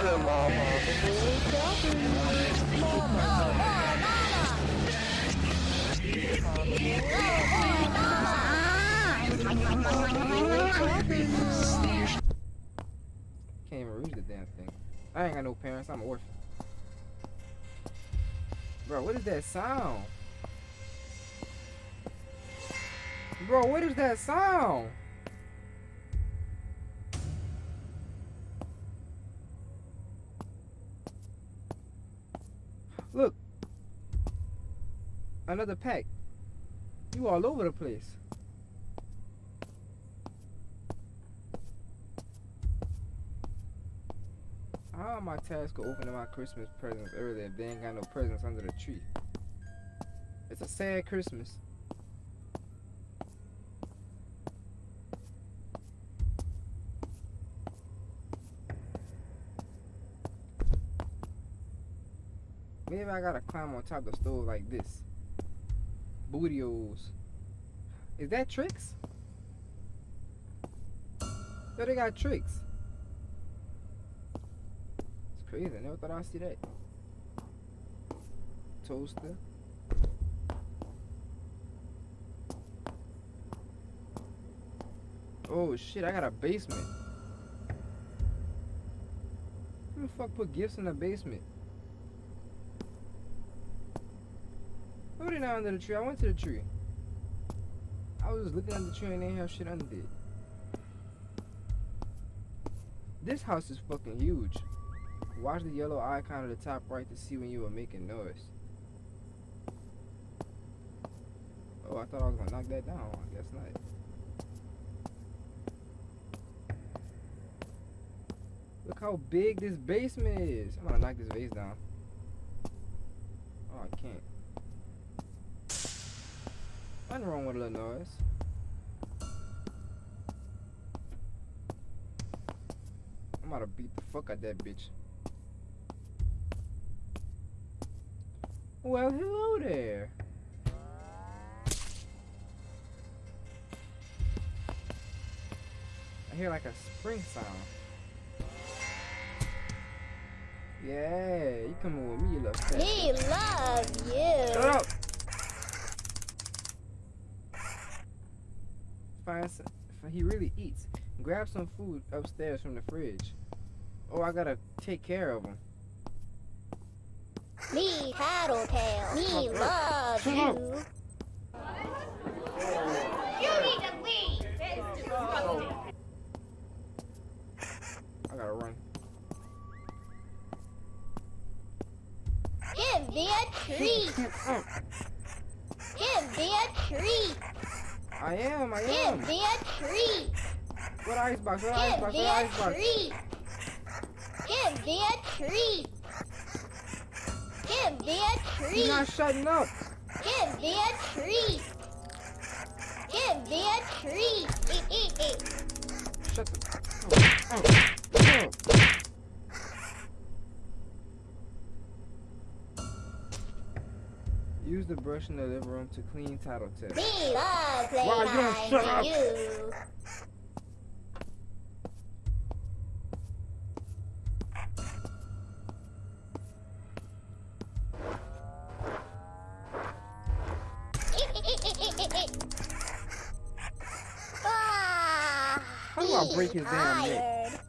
Can't even read the damn thing. I ain't got no parents. I'm an orphan. Bro, what is that sound? Bro, what is that sound? Look. Another pack. You all over the place. How am I tasked with opening my Christmas presents early if they ain't got no presents under the tree? It's a sad Christmas. Maybe I gotta climb on top of the stove like this. Bootios. Is that tricks? Yo, they got tricks. It's crazy. I never thought I'd see that. Toaster. Oh shit, I got a basement. Who the fuck put gifts in the basement? Put it down under the tree. I went to the tree. I was looking at the tree and they have shit under it. This house is fucking huge. Watch the yellow icon at the top right to see when you were making noise. Oh, I thought I was gonna knock that down. I guess not. Look how big this basement is. I'm gonna knock this vase down. Oh, I can't. Nothing wrong with a little noise. I'm about to beat the fuck out that bitch. Well, hello there. I hear like a spring sound. Yeah, you coming with me, you little fat. He loves you. Shut up! Find he really eats. Grab some food upstairs from the fridge. Oh, I gotta take care of him. Me Tattletail. Me oh, Shut loves up. you. You need to leave. It's disgusting. I gotta run. Give me a treat. Give me a treat. I am, I Give me a treat. What icebox? What Give icebox? me What a icebox? treat. Give me a treat. Give me a treat. not shutting up. Give me a treat. Give me a treat. Shut the. Oh, oh, the brush in the living room to clean Tattletail. Me love Why you don't shut up? you. How do I break his damn neck? tired.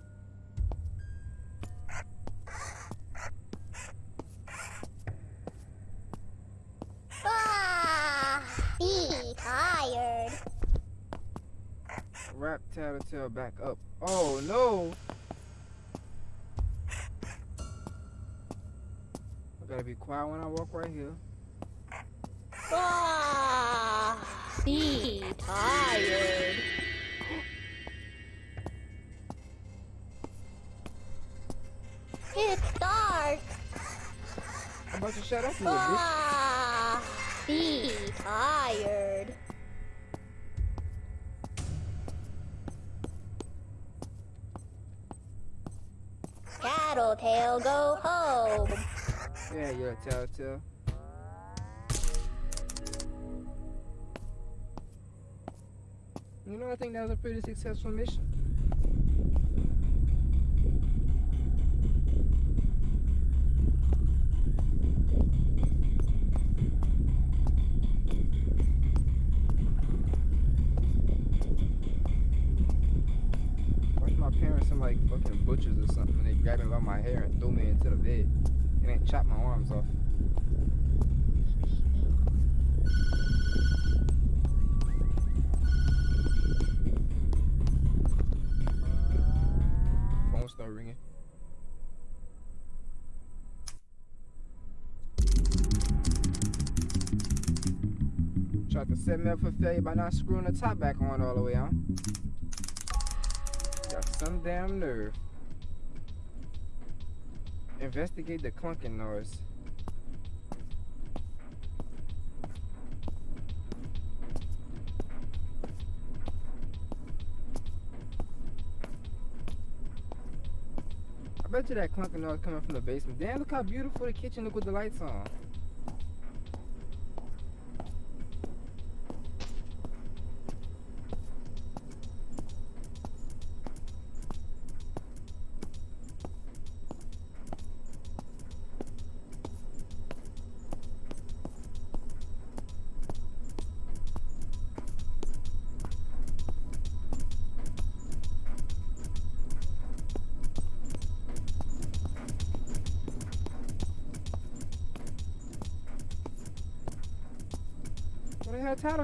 Ah, he tired. Wrap back up. Oh no! I gotta be quiet when I walk right here. Ah, he tired. It's dark. How about you shut up, you little bitch? Ah, he tired. Tattletail, go home. Yeah, you're a Tattletale. You know, I think that was a pretty successful mission. Tried to set me up for failure by not screwing the top back on all the way on. Got some damn nerve. Investigate the clunking noise. I bet you that clunking noise coming from the basement. Damn, look how beautiful the kitchen look with the lights on.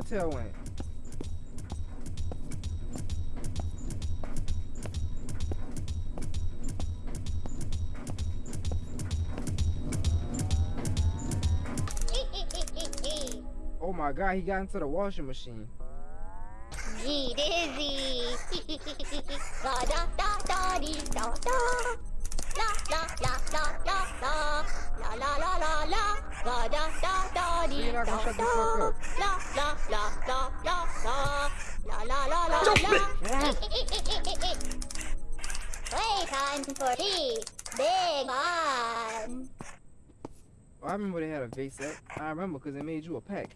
Oh my god, he got into the washing machine. Gee, dizzy. La da da da dee da da. La la la la la la. La la la la la. La da da da dee You're not da gonna shut the da. Playtime for tea. Big fun. I remember they had a vase set. I remember because they made you a pack.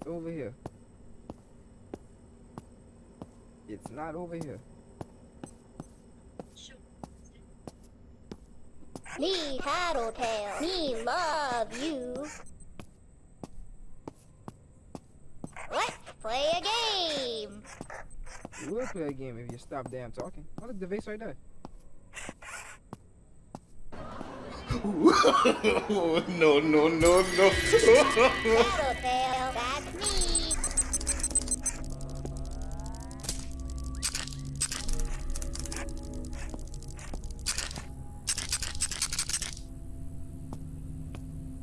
It's over here. It's not over here. Me Tattletail, me love you. Let's play a game. We will play a game if you stop damn talking. Oh, look, the vase right there. no, no, no, no. Tattletail, that's me.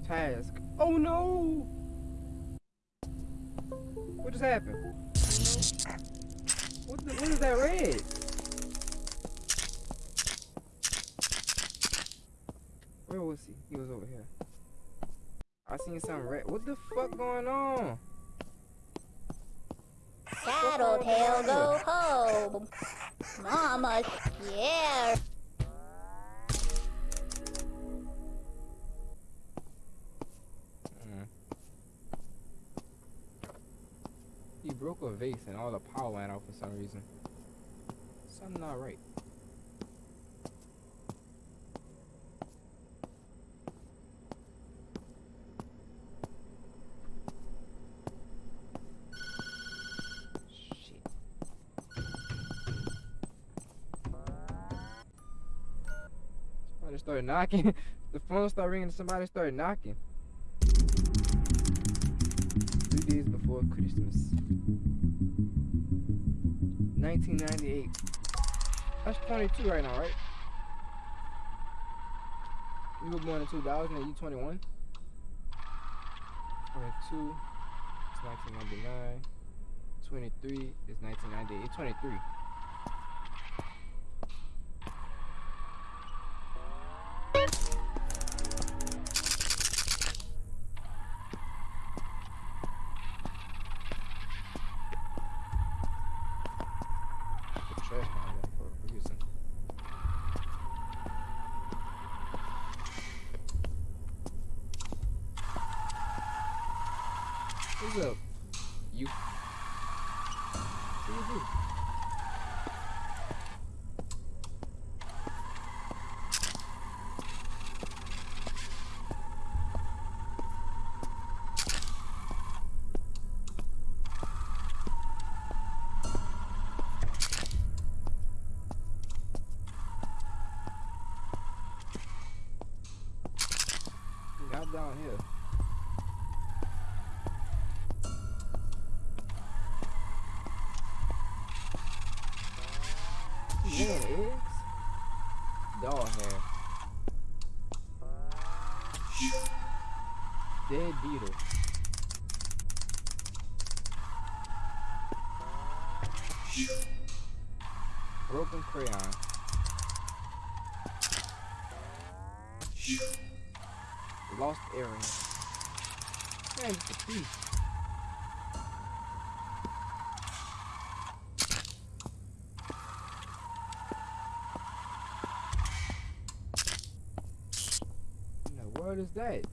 Task. Oh no! Happened? What, the, what is that red? Where was he? He was over here. I seen something red. What the fuck going on? Tattletail, go home. Mama's scared. Broke a vase and all the power went out for some reason. Something not right. Shit. Somebody started knocking. the phone started ringing. Somebody started knocking. Three days before Christmas. 1998. That's 22 right now, right? You were born in 2000 and you 21? 22 is 1999. 23 is 1998. 23. Down here? Eggs? Dog hair. Dead beetle. Broken crayon. Lost earring. Man, it's a thief. Now, what is that?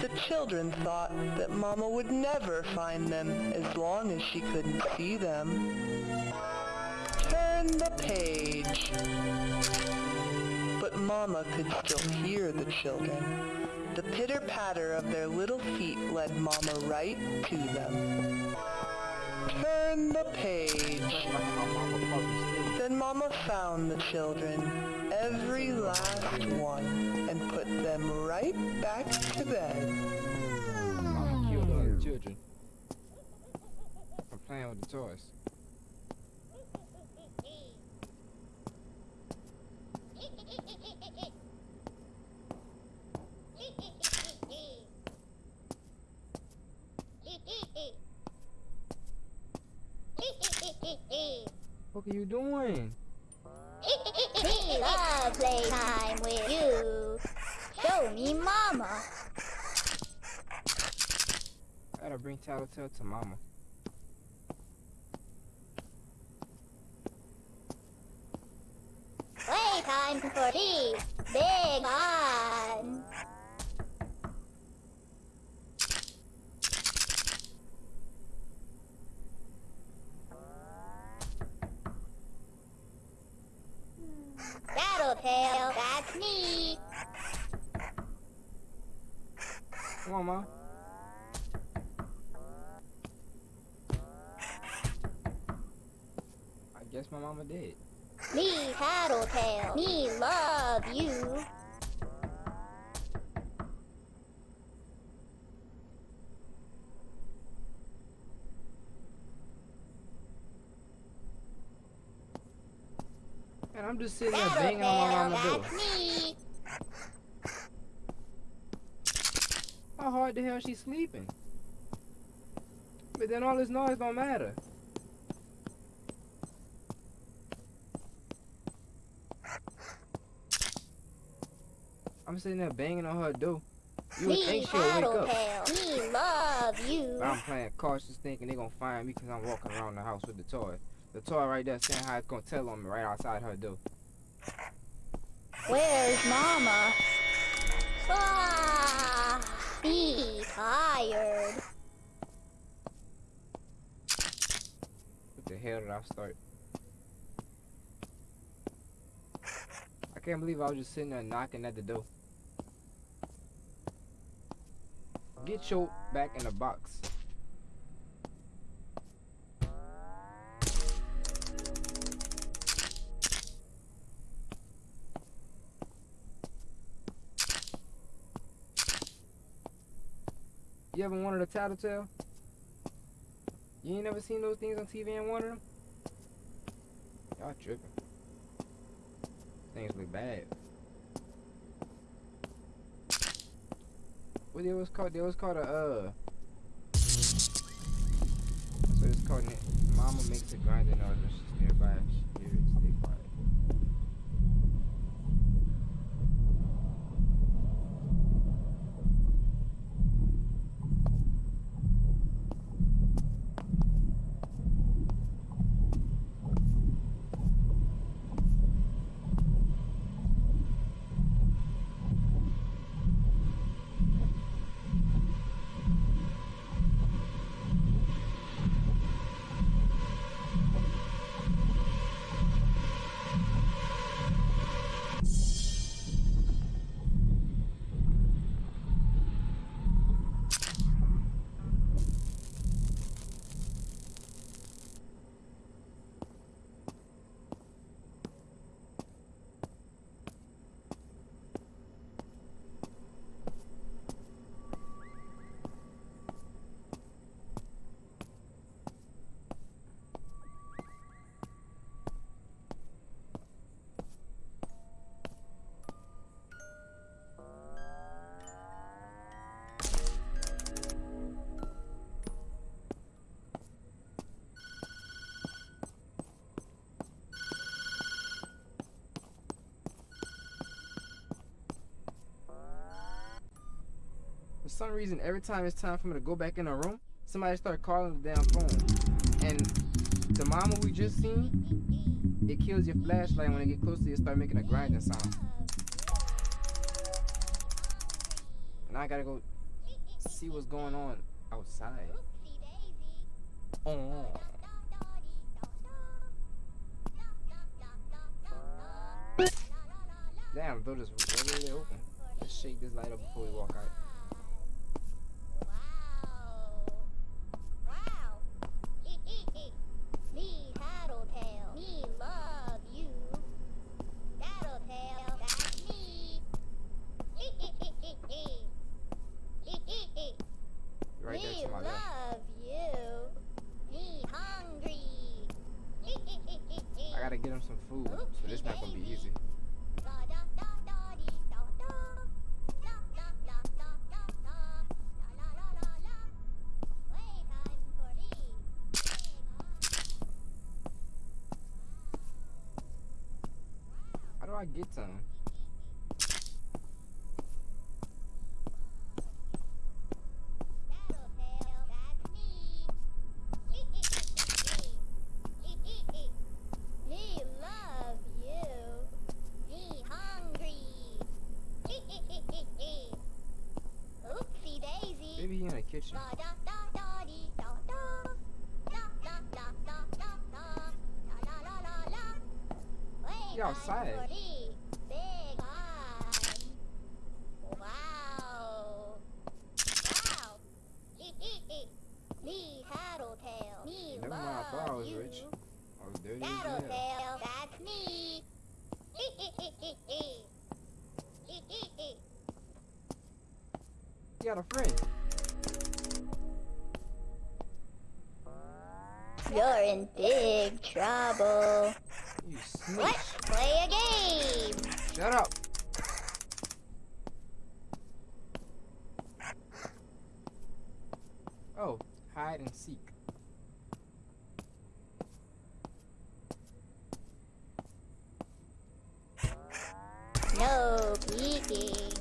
The children thought that Mama would never find them as long as she couldn't see them. Turn the page. But Mama could still hear the children. The pitter-patter of their little feet led Mama right to them. Turn the page. Then Mama found the children, every last one, and put them right back to bed. Mama killed all the children. I'm playing with the toys. What are you doing? Me love playtime with you. Show me mama. Gotta bring Tattletail to mama. Playtime for me. Big on. Tattletail, that's me. Come on, ma. I guess my mama did. Me Tattletail. Me love you. I'm just sitting there banging on my door. me. How hard the hell she sleeping? But then all this noise don't matter. I'm sitting there banging on her door. You would think she'll wake up. Tattletail. Me love you. But I'm playing cautious thinking they're gonna find me because I'm walking around the house with the toy. The toy right there saying how it's gonna tell on me right outside her door. Where's Mama? Ah, be tired. What the hell did I start? I can't believe I was just sitting there knocking at the door. Get your back in the box. You ever wanted a tattletale? You ain't never seen those things on TV and wanted them? Y'all tripping. Things look bad. What it was called? It was called a uh. So it's called. Mama makes a grinding noise when she's nearby. She hears it. Some reason, every time it's time for me to go back in the room, somebody start calling the damn phone. And the mama we just seen, it kills your flashlight when it get close to you, it start making a grinding sound. And I gotta go see what's going on outside. Oh. Damn, door is really open. Let's shake this light up before we walk out. Get him some food, so this not gonna be easy. How do I get to station. You're outside. Big trouble. You snitch. Let's play a game. Shut up. Oh, hide and seek. No peeking.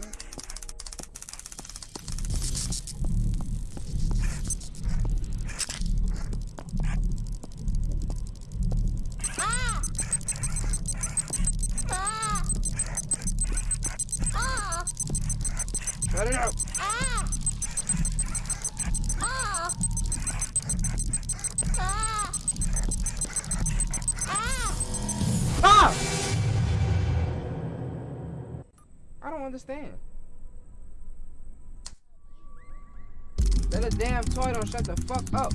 Ah! Ah! Ah! It up. Ah! Ah! Ah! Ah! Ah! I don't understand. That a damn toy don't shut the fuck up.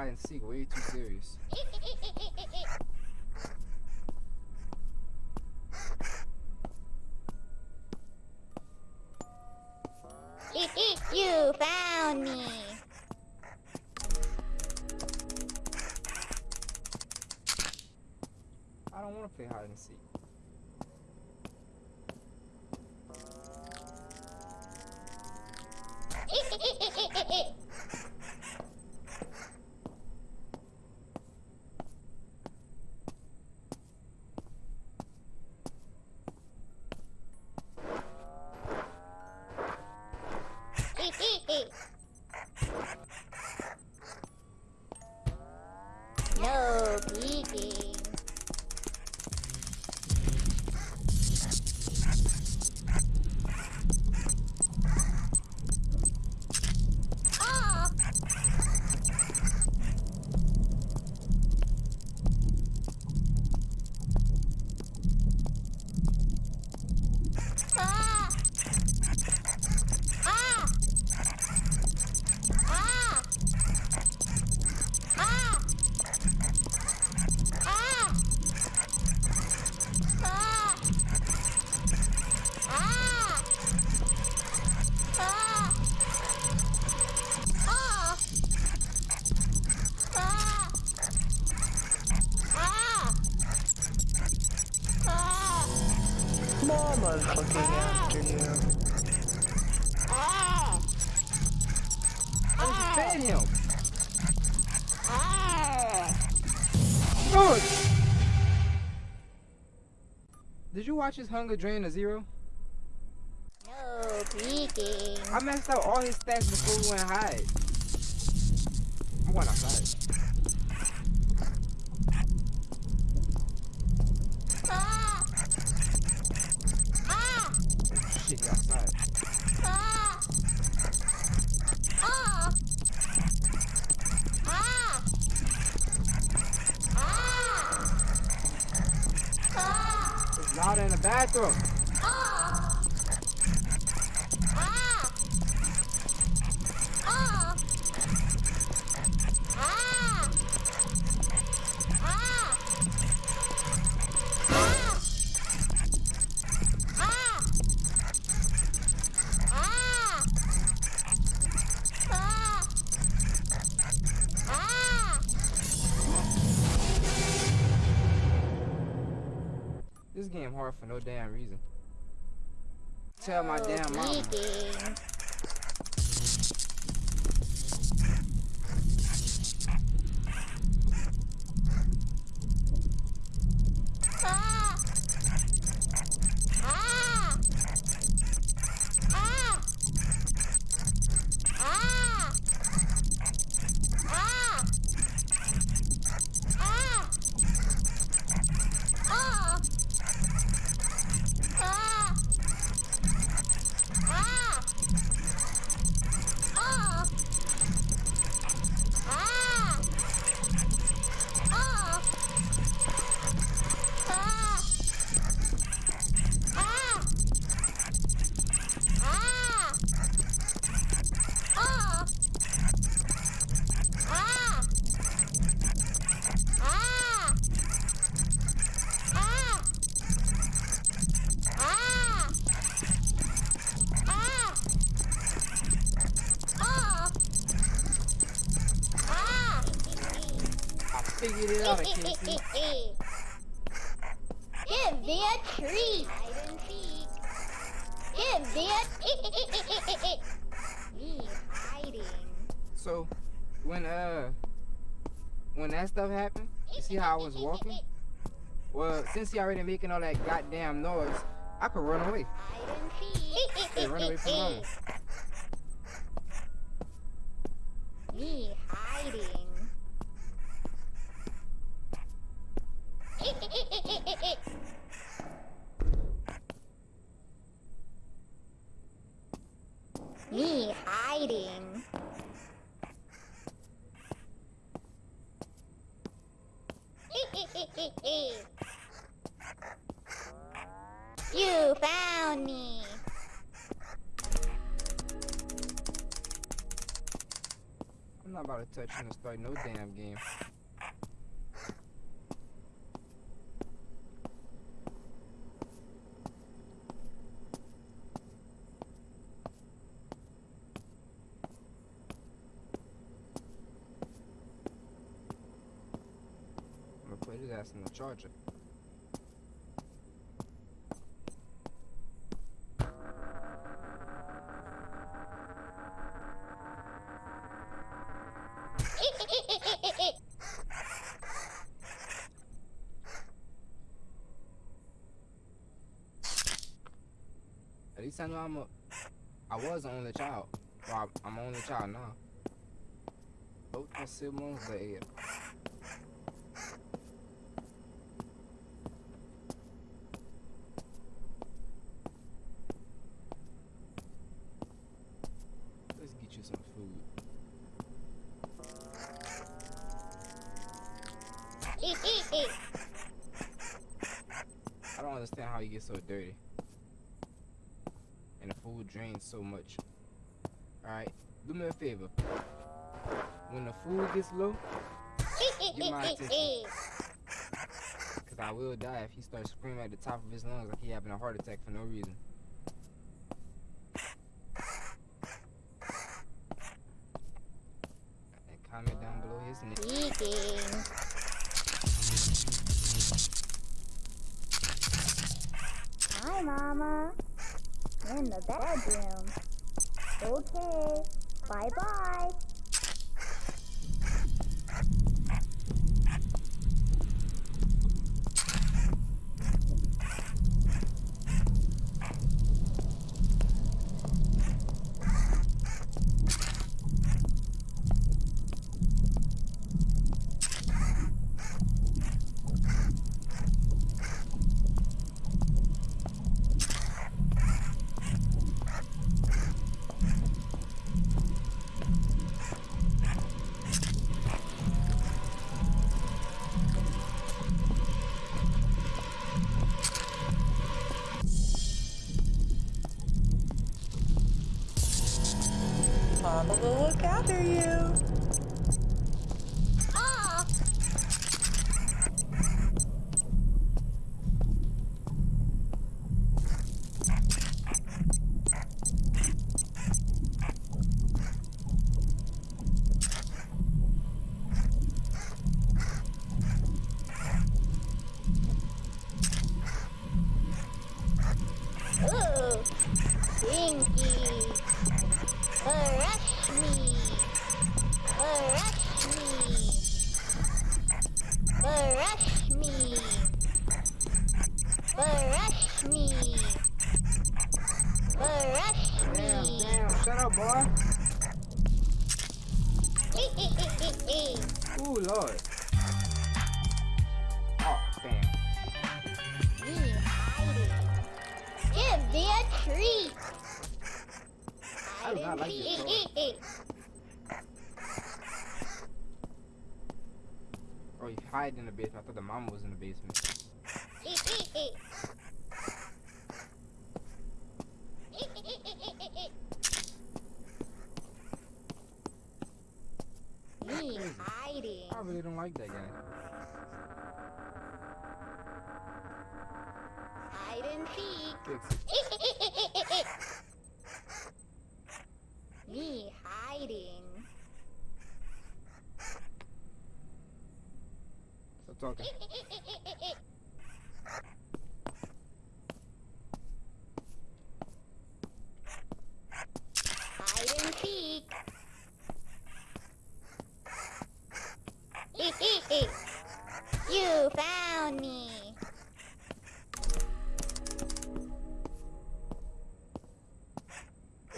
Hide and seek way too serious. you found me. I don't want to play hide and seek. Did you watch his hunger drain to zero? No peeking. I messed up all his stats before we went hide. I'm going outside. Ah! Ah! Shit, outside. Ah! Out in the bathroom. Tell my damn mama. Figured it out, Casey. Give me a treat. Hide and seek. Give me a Me hiding. So, when uh, when that stuff happened, you see how I was walking? Well, since he already making all that goddamn noise, I could run away. Hide and seek. Hey, run away from mama. In the charger. At least I know I'm a. I was an only child. Well, I'm only child now. Both my siblings dead. Let's get you some food. I don't understand how you get so dirty. And the food drains so much. Alright, do me a favor. When the food gets low, Get my attention. Cause I will die if he starts screaming at the top of his lungs like he having a heart attack for no reason. Will look after you.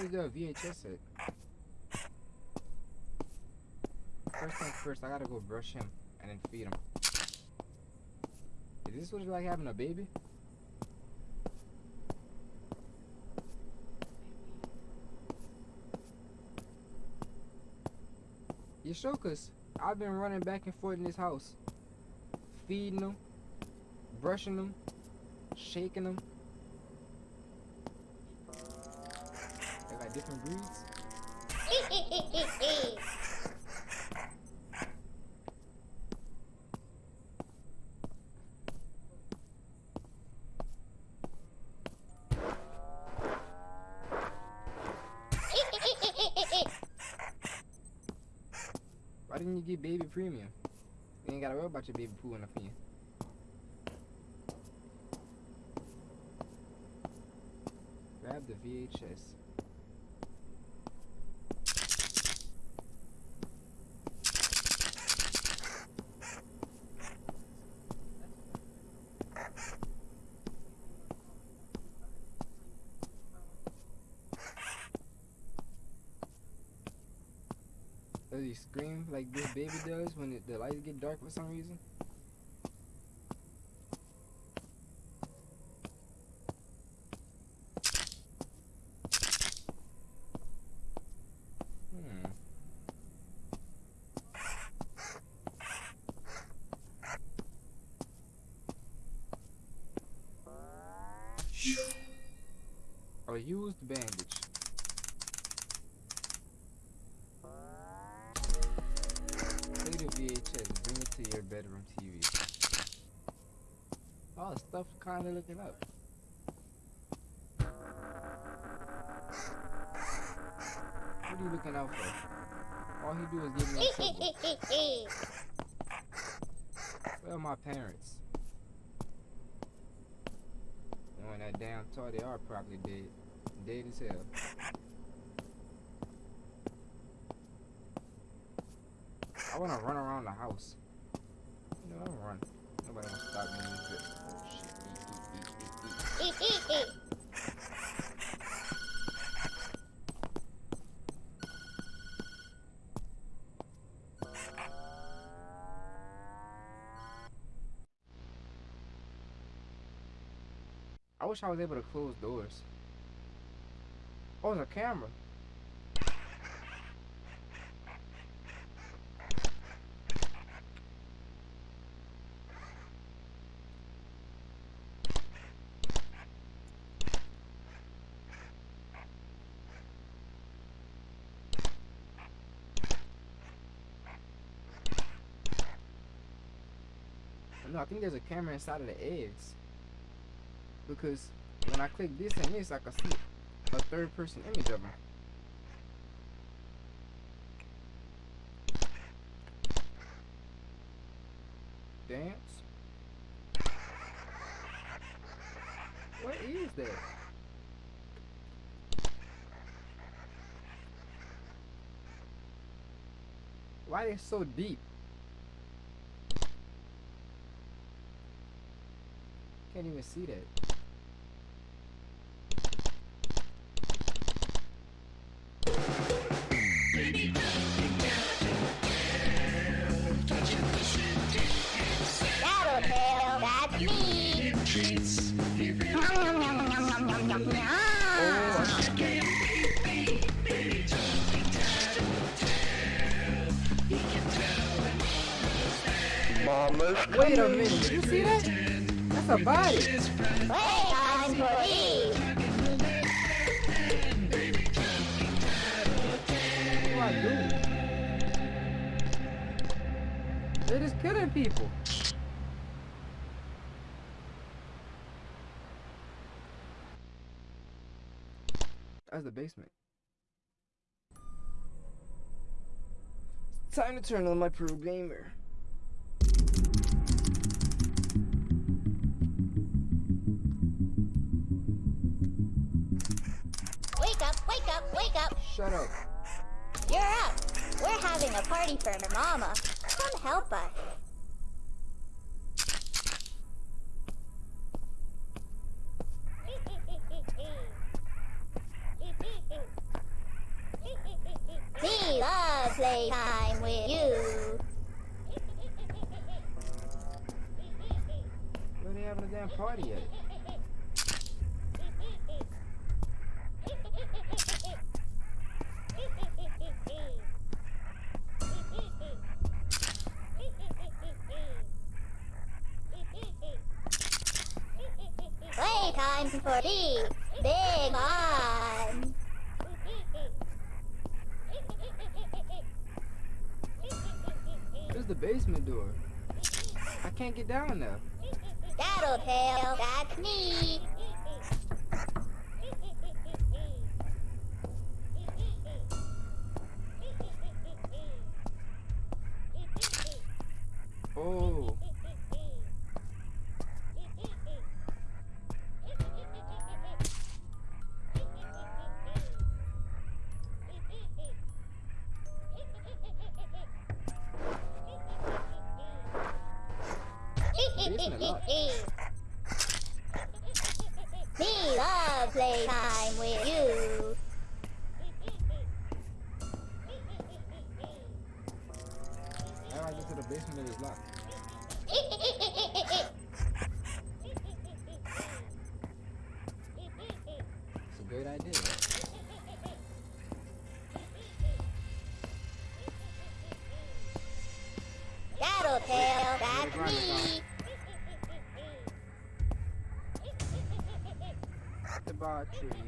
Where's the VHS at? First thing first, I gotta go brush him and then feed him. Is this what it's like having a baby? You sure? Cause I've been running back and forth in this house, feeding them, brushing them, shaking them. Got different breeds. Why didn't you get baby premium? You ain't gotta worry about your baby pooing up in you. Grab the VHS. Scream like this baby does when it, the lights get dark for some reason? Hmm. A used bandage. Take the VHS, bring it to your bedroom TV. Oh, stuff kinda looking up. What are you looking out for? All he do is give me trouble. Where are my parents? Knowing that damn toy they are probably dead. Dead as hell. I wanna run around the house. Run. Nobody gonna stop me. Oh shit. I wish I was able to close doors. Oh, there's a camera. No, I think there's a camera inside of the eggs. Because when I click this and this, I can see a third person image of him. Dance? What is that? Why they so deep? Can't even see that. Wait a minute, did you see that? Playtime for Eve. What do I do? They're just killing people. That's the basement. Time to turn on my pro gamer. Shut up. You're up. We're having a party for Mama. Come help us. Where's the basement door? I can't get down there. Tattletail, that's me. The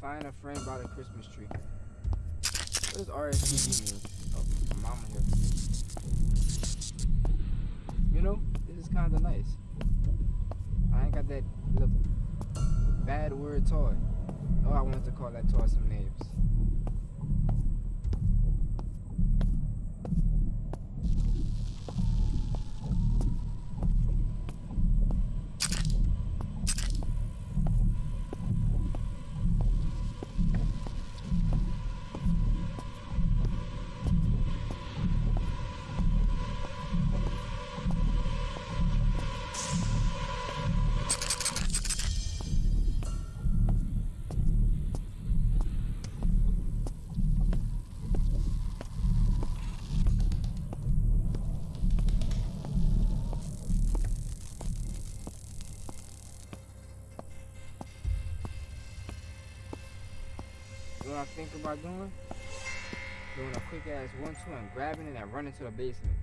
Find a friend by the Christmas tree. What does RSVP mean? Oh, my mama here. You know, this is kind of nice. I ain't got that bad word toy. Oh, I wanted to call that toy some names. Think about doing? Doing a quick ass one two and grabbing it and running to the basement.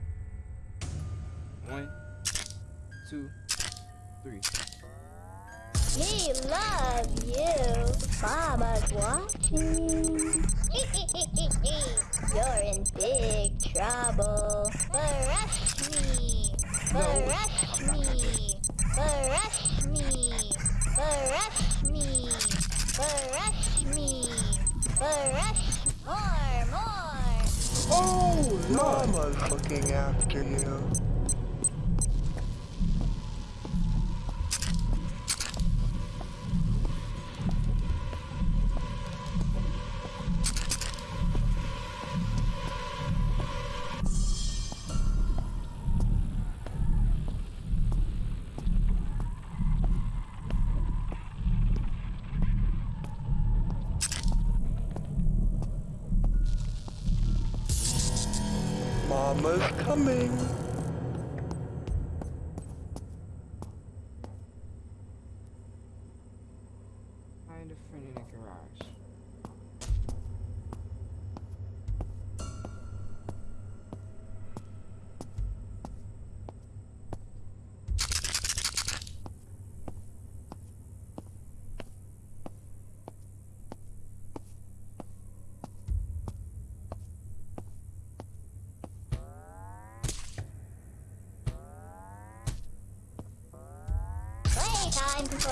One, two, three. Me love you. Mama's watching. You're in big trouble. Brush me. Brush me. Brush me. Brush me. Brush me. Brush more, more. Oh, Mama's looking after you.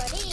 These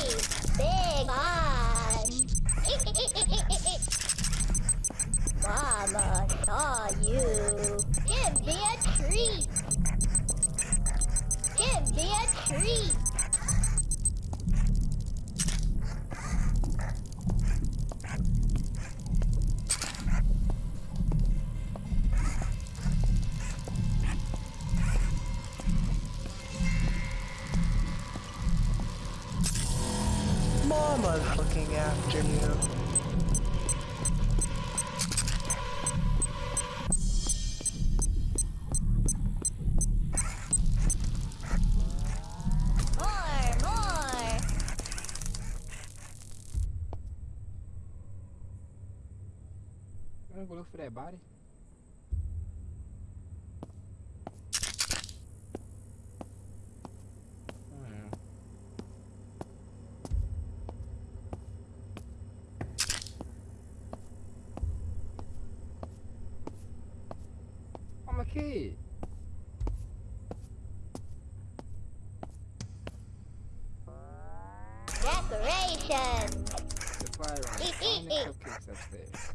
You wanna go look for that body? Hmm. I'm a kid. Decorations. Supply room. Find the cupcakes upstairs.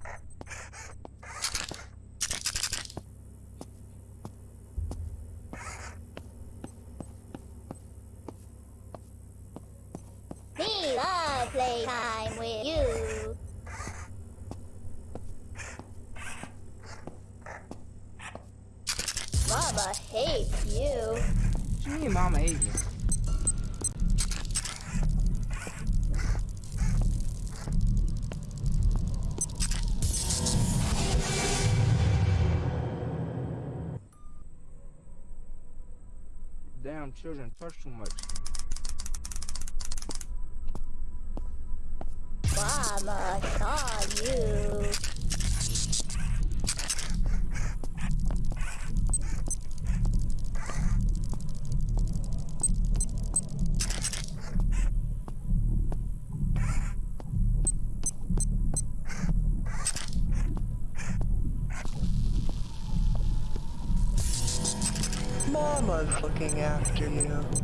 children touch too much. Mama saw you. Mama's looking at after you.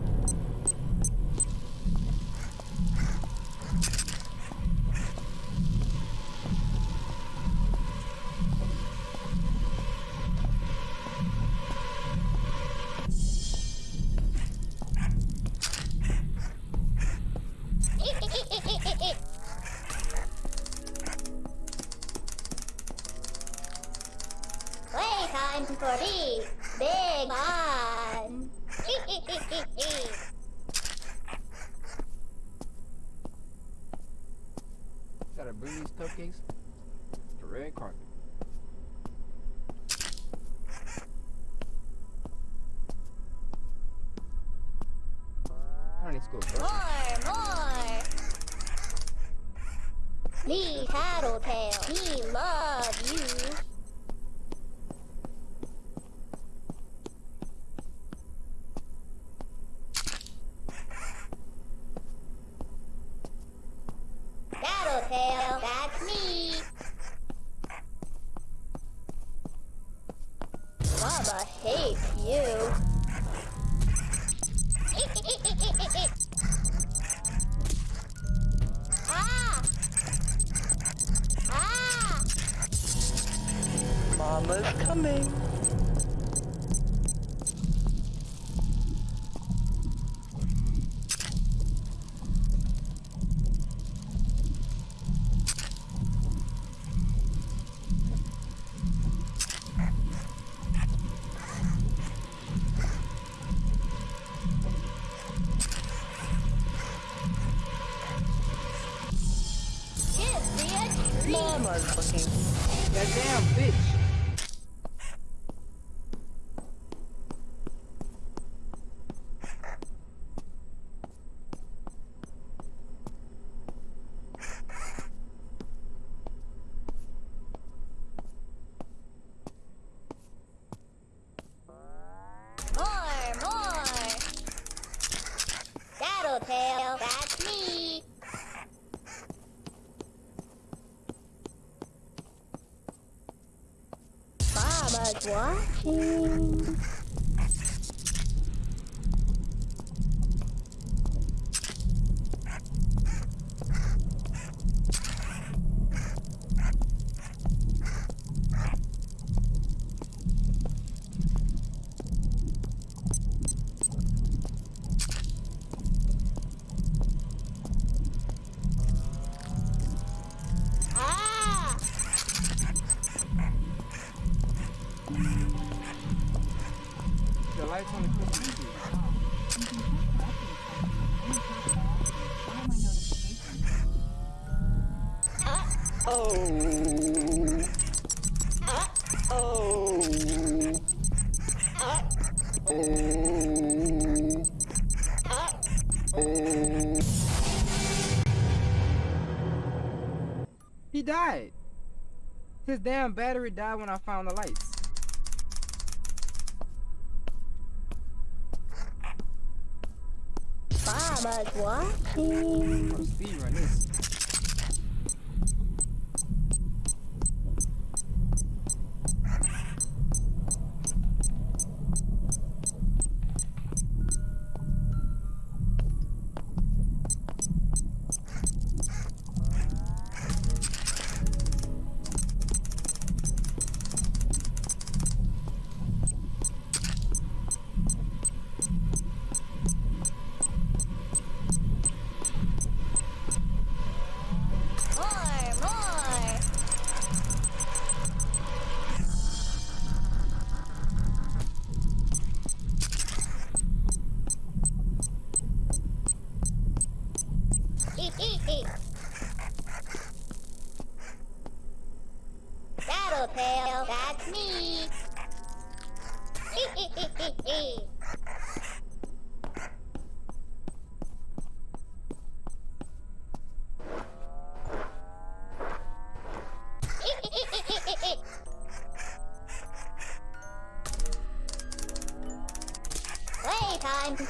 More, more. Me Tattletail. Me loves. watching. damn battery died when I found the lights. Baba's watching.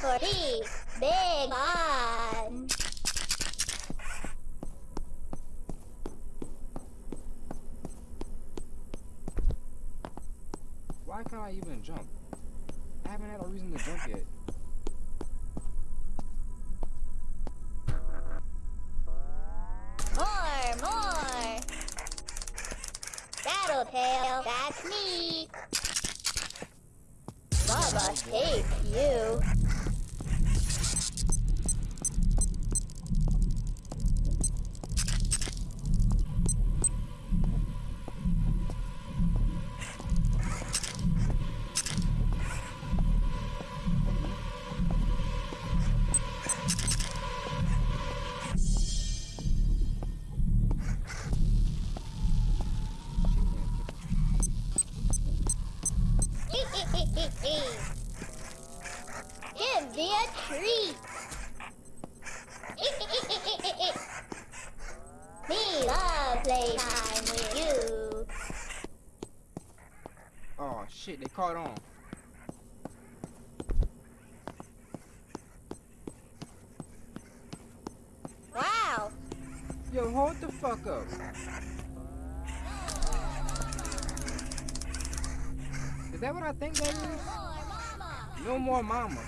The big. Playtime with you. Oh shit, they caught on. Wow. Yo, hold the fuck up. Is that what I think that is? No more mama.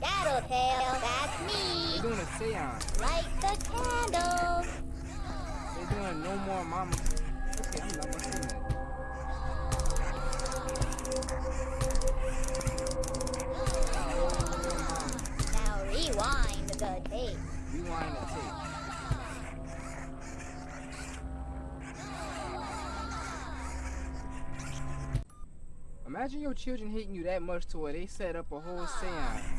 Tattletail, that's me. They're doing a seance. Light the candle. No more mama. Okay, I'm not that. Now rewind the tape. Rewind the tape. Imagine your children hating you that much to where they set up a whole seance.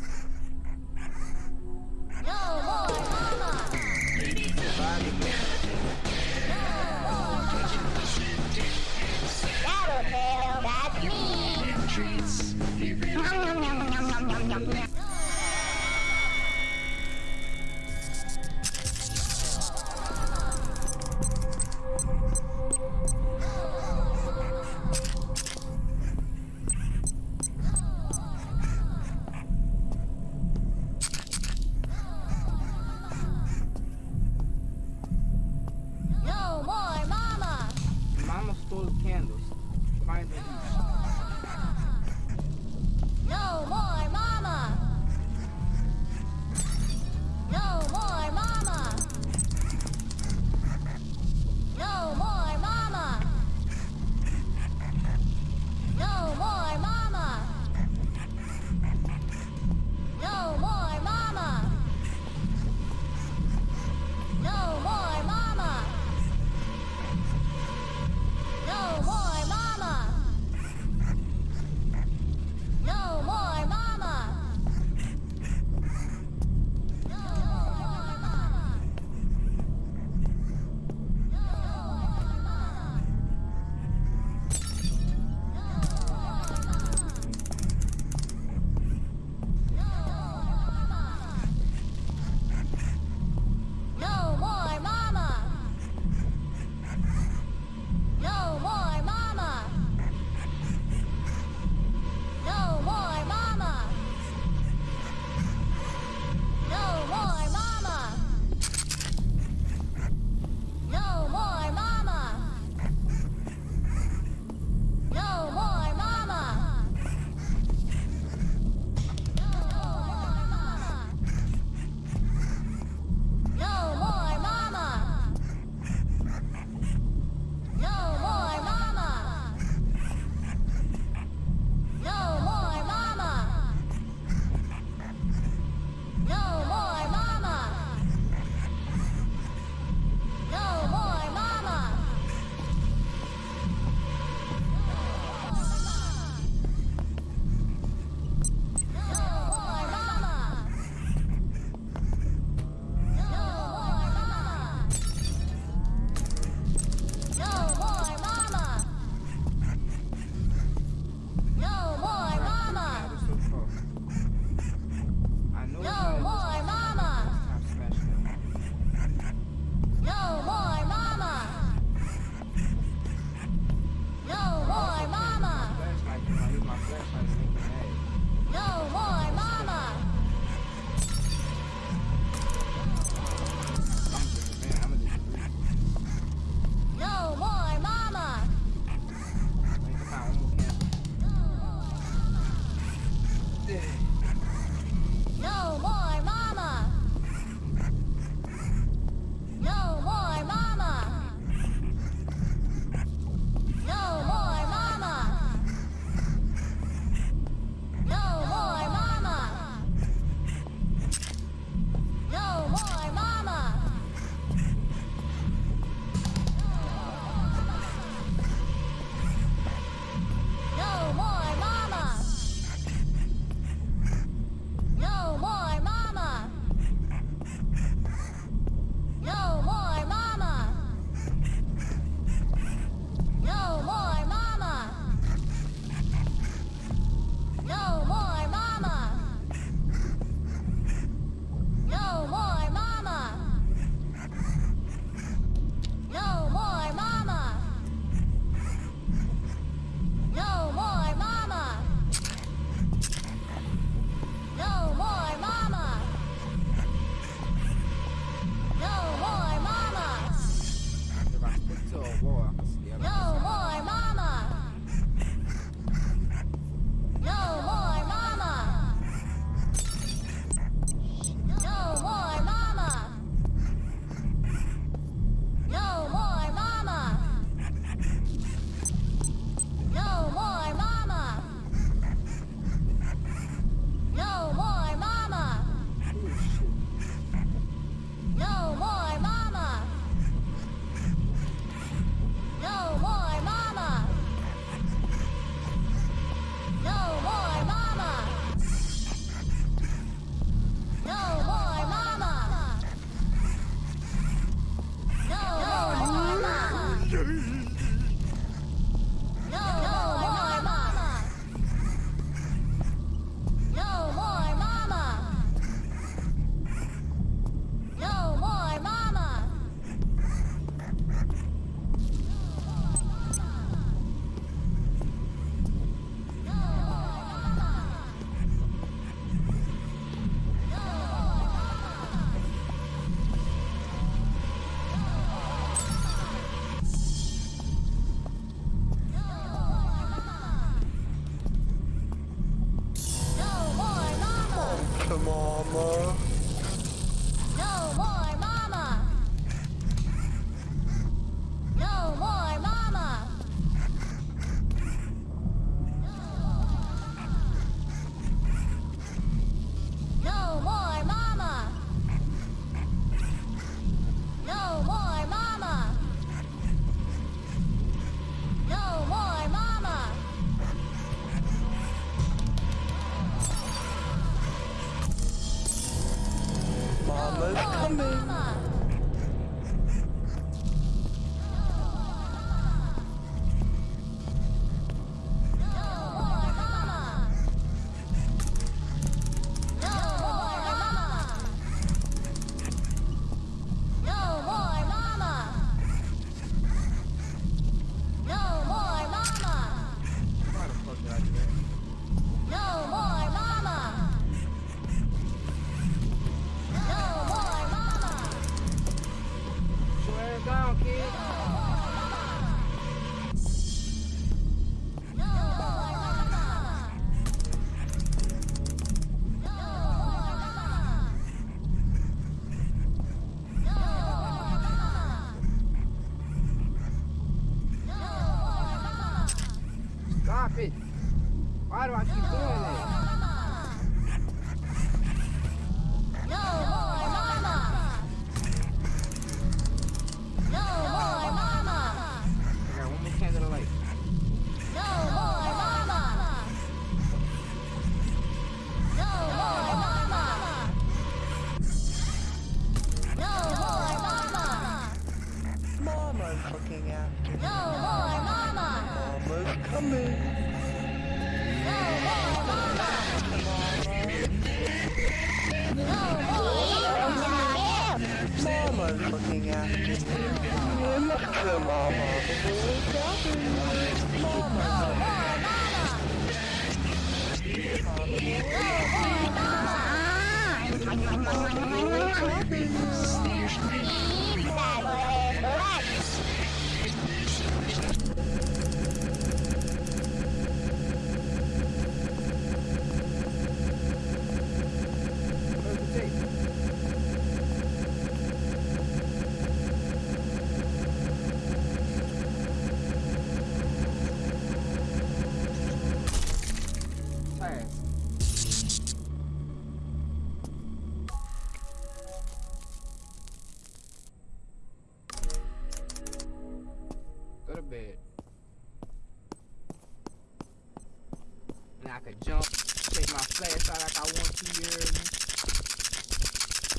Could jump, take my flashlight like I want to, you hear me?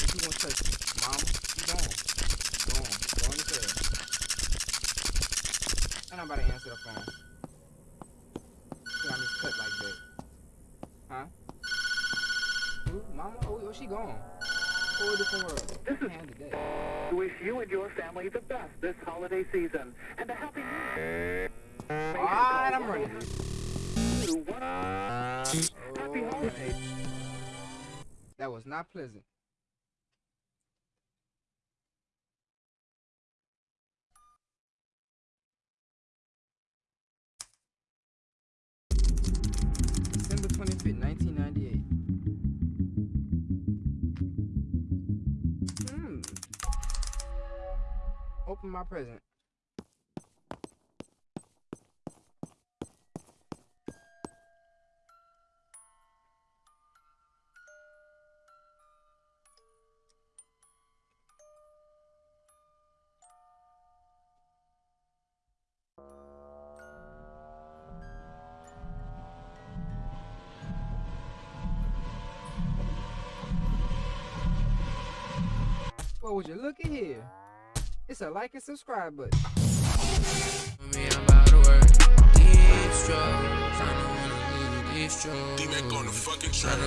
If you want to touch me, mama, you gone. Gone. Go in the bed. And I'm about to answer the phone. See, I just cut like that. Huh? Who? Mama? Oh, oh she gone. Whole different world. This is- Handed that. to wish you and your family the best this holiday season and a Happy holidays. That was not pleasant. December 25th, 1998. Hmm. Open my present. Well, would you look at here? It's a like and subscribe button. Me, I'm about to work. Deep. I don't wanna leave you deep strokes. D-Mac on the fucking I track.